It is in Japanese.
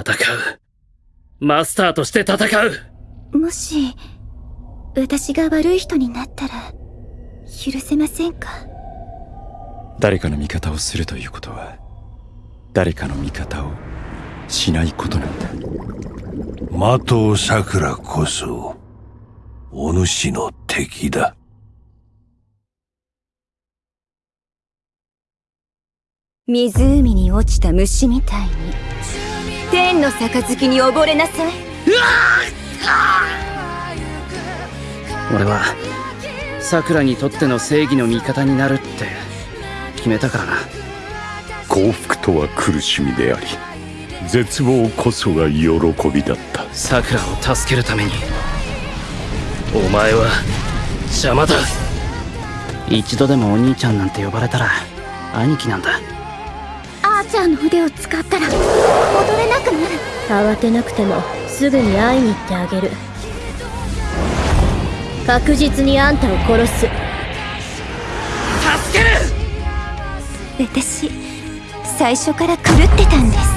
戦う。マスターとして戦うもし、私が悪い人になったら、許せませんか？誰かの味方をするということは、誰かの味方をしないことなんだ。的尾桜こそ、お主の敵だ。湖に落ちた虫みたいに天の杯に溺れなさい。俺はさくらにとっての正義の味方になるって決めたからな。幸福とは苦しみであり絶望こそが喜びだった。さくらを助けるために。お前は邪魔だ。一度でもお兄ちゃんなんて呼ばれたら兄貴なんだアーチャーの腕を使ったら戻れなくなる。慌てなくてもすぐに会いに行ってあげる。確実にあんたを殺す。助ける！私最初から狂ってたんです